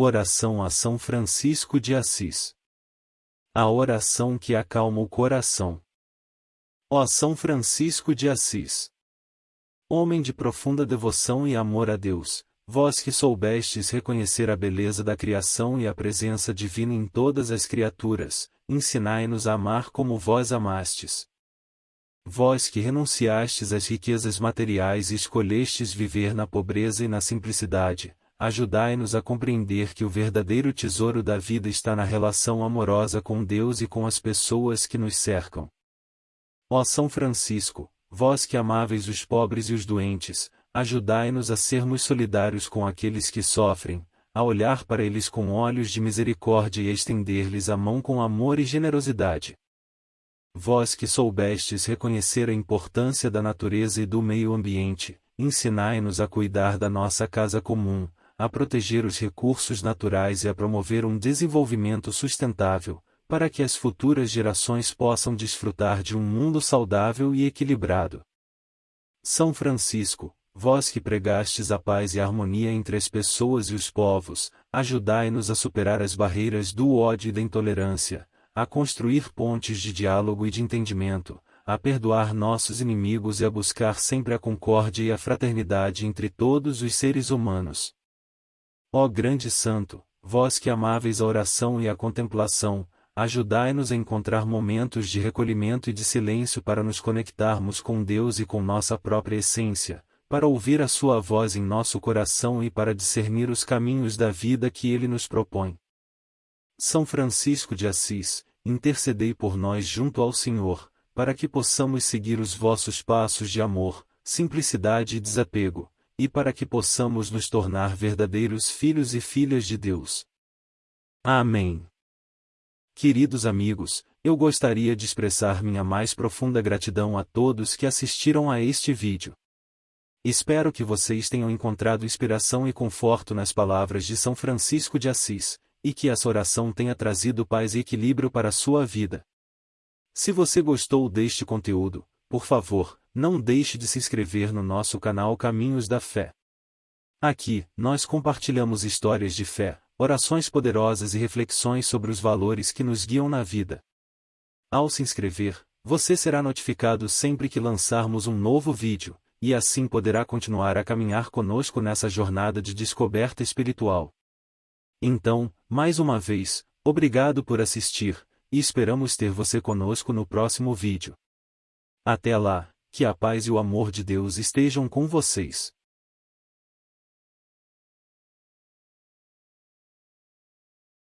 Oração a São Francisco de Assis. A oração que acalma o coração. Ó São Francisco de Assis. Homem de profunda devoção e amor a Deus, vós que soubestes reconhecer a beleza da criação e a presença divina em todas as criaturas, ensinai-nos a amar como vós amastes. Vós que renunciastes às riquezas materiais e escolhestes viver na pobreza e na simplicidade, ajudai-nos a compreender que o verdadeiro tesouro da vida está na relação amorosa com Deus e com as pessoas que nos cercam. Ó São Francisco, vós que amáveis os pobres e os doentes, ajudai-nos a sermos solidários com aqueles que sofrem, a olhar para eles com olhos de misericórdia e estender-lhes a mão com amor e generosidade. Vós que soubestes reconhecer a importância da natureza e do meio ambiente, ensinai-nos a cuidar da nossa casa comum, a proteger os recursos naturais e a promover um desenvolvimento sustentável, para que as futuras gerações possam desfrutar de um mundo saudável e equilibrado. São Francisco, vós que pregastes a paz e a harmonia entre as pessoas e os povos, ajudai-nos a superar as barreiras do ódio e da intolerância, a construir pontes de diálogo e de entendimento, a perdoar nossos inimigos e a buscar sempre a concórdia e a fraternidade entre todos os seres humanos. Ó grande santo, vós que amáveis a oração e a contemplação, ajudai-nos a encontrar momentos de recolhimento e de silêncio para nos conectarmos com Deus e com nossa própria essência, para ouvir a sua voz em nosso coração e para discernir os caminhos da vida que ele nos propõe. São Francisco de Assis, intercedei por nós junto ao Senhor, para que possamos seguir os vossos passos de amor, simplicidade e desapego, e para que possamos nos tornar verdadeiros filhos e filhas de Deus. Amém. Queridos amigos, eu gostaria de expressar minha mais profunda gratidão a todos que assistiram a este vídeo. Espero que vocês tenham encontrado inspiração e conforto nas palavras de São Francisco de Assis, e que essa oração tenha trazido paz e equilíbrio para a sua vida. Se você gostou deste conteúdo, por favor, não deixe de se inscrever no nosso canal Caminhos da Fé. Aqui, nós compartilhamos histórias de fé, orações poderosas e reflexões sobre os valores que nos guiam na vida. Ao se inscrever, você será notificado sempre que lançarmos um novo vídeo, e assim poderá continuar a caminhar conosco nessa jornada de descoberta espiritual. Então, mais uma vez, obrigado por assistir, e esperamos ter você conosco no próximo vídeo. Até lá, que a paz e o amor de Deus estejam com vocês.